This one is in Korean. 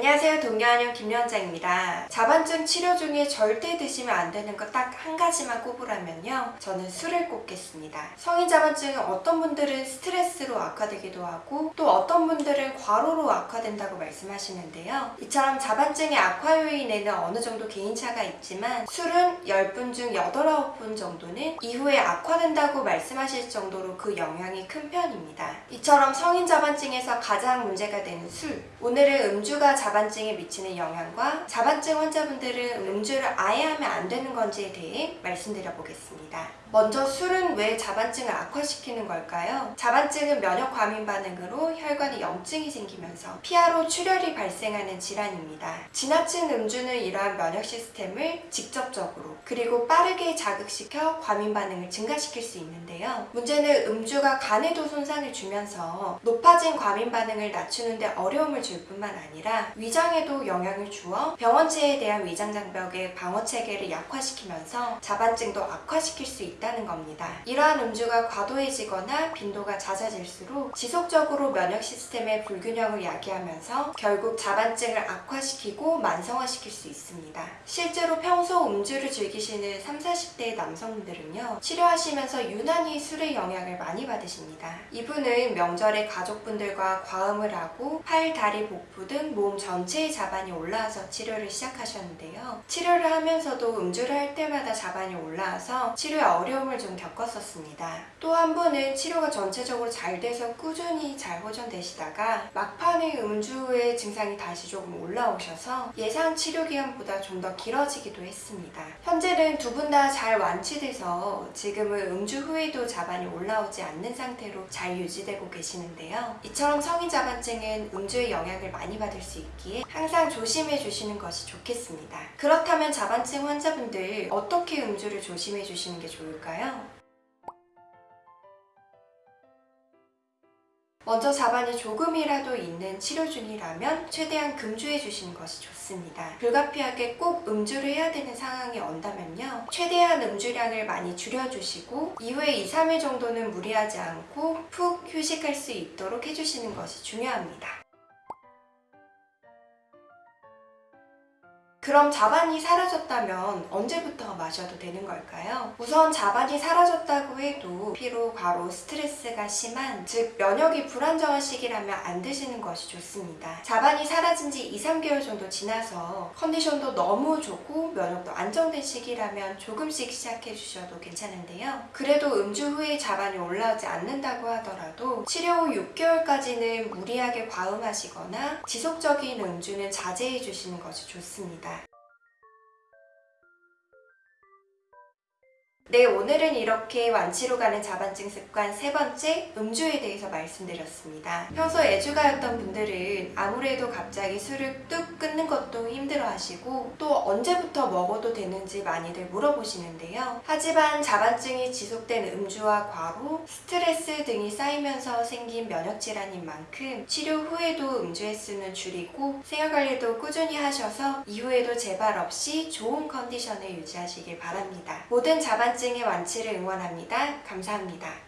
안녕하세요. 동료한영 김연자입니다. 자반증 치료 중에 절대 드시면 안 되는 거 딱 한 가지만 꼽으라면요. 저는 술을 꼽겠습니다. 성인 자반증은 어떤 분들은 스트레스 로 악화되기도 하고 또 어떤 분들은 과로로 악화된다고 말씀하시는데요 이처럼 자반증의 악화 요인에는 어느 정도 개인차가 있지만 술은 10분 중 8, 9분 정도는 이후에 악화된다고 말씀하실 정도로 그 영향이 큰 편입니다 이처럼 성인 자반증에서 가장 문제가 되는 술 오늘은 음주가 자반증에 미치는 영향과 자반증 환자분들은 음주를 아예 하면 안 되는 건지에 대해 말씀드려 보겠습니다. 먼저 술은 왜 자반증을 악화시키는 걸까요? 자반증 은 면역 과민 반응으로 혈관에 염증이 생기면서 피하로 출혈이 발생하는 질환입니다. 지나친 음주는 이러한 면역 시스템을 직접적으로 그리고 빠르게 자극시켜 과민 반응을 증가시킬 수 있는데요. 문제는 음주가 간에도 손상을 주면서 높아진 과민 반응을 낮추는데 어려움을 줄 뿐만 아니라 위장에도 영향을 주어 병원체에 대한 위장 장벽의 방어 체계를 약화시키면서 자반증도 악화시킬 수 있다는 겁니다. 이러한 음주가 과도해지거나 빈도가 잦아 질수록 지속적으로 면역 시스템의 불균형을 야기하면서 결국 자반증을 악화시키고 만성화시킬 수 있습니다. 실제로 평소 음주를 즐기시는 30, 40대 남성분들은요 치료하시면서 유난히 술의 영향을 많이 받으십니다. 이분은 명절에 가족분들과 과음을 하고 팔, 다리, 복부 등 몸 전체의 자반이 올라와서 치료를 시작하셨는데요. 치료를 하면서도 음주를 할 때마다 자반이 올라와서 치료에 어려움을 좀 겪었었습니다. 또 한 분은 치료가 전체적으로 잘 돼서 꾸준히 잘 호전되시다가 막판에 음주 후에 증상이 다시 조금 올라오셔서 예상 치료 기간보다 좀 더 길어지기도 했습니다. 현재는 두 분 다 잘 완치돼서 지금은 음주 후에도 자반이 올라오지 않는 상태로 잘 유지되고 계시는데요. 이처럼 성인 자반증은 음주의 영향을 많이 받을 수 있기에 항상 조심해 주시는 것이 좋겠습니다. 그렇다면 자반증 환자분들 어떻게 음주를 조심해 주시는 게 좋을까요? 먼저 자반이 조금이라도 있는 치료 중이라면 최대한 금주해 주시는 것이 좋습니다. 불가피하게 꼭 음주를 해야 되는 상황이 온다면요. 최대한 음주량을 많이 줄여주시고 이후에 2, 3일 정도는 무리하지 않고 푹 휴식할 수 있도록 해주시는 것이 중요합니다. 그럼 자반이 사라졌다면 언제부터 마셔도 되는 걸까요? 우선 자반이 사라졌다고 해도 피로, 과로, 스트레스가 심한 즉 면역이 불안정한 시기라면 안 드시는 것이 좋습니다. 자반이 사라진 지 2, 3개월 정도 지나서 컨디션도 너무 좋고 면역도 안정된 시기라면 조금씩 시작해 주셔도 괜찮은데요. 그래도 음주 후에 자반이 올라오지 않는다고 하더라도 치료 후 6개월까지는 무리하게 과음하시거나 지속적인 음주는 자제해 주시는 것이 좋습니다. 네, 오늘은 이렇게 완치로 가는 자반증 습관 세 번째 음주에 대해서 말씀드렸습니다. 평소 애주가였던 분들은 아무래도 갑자기 술을 뚝 끊는 것도 힘들어 하시고 또 언제부터 먹어도 되는지 많이들 물어보시는데요. 하지만 자반증이 지속된 음주와 과로, 스트레스 등이 쌓이면서 생긴 면역질환인 만큼 치료 후에도 음주 횟수는 줄이고 생활관리도 꾸준히 하셔서 이후에도 재발 없이 좋은 컨디션을 유지하시길 바랍니다. 모든 자반증 자반증의 완치를 응원합니다. 감사합니다.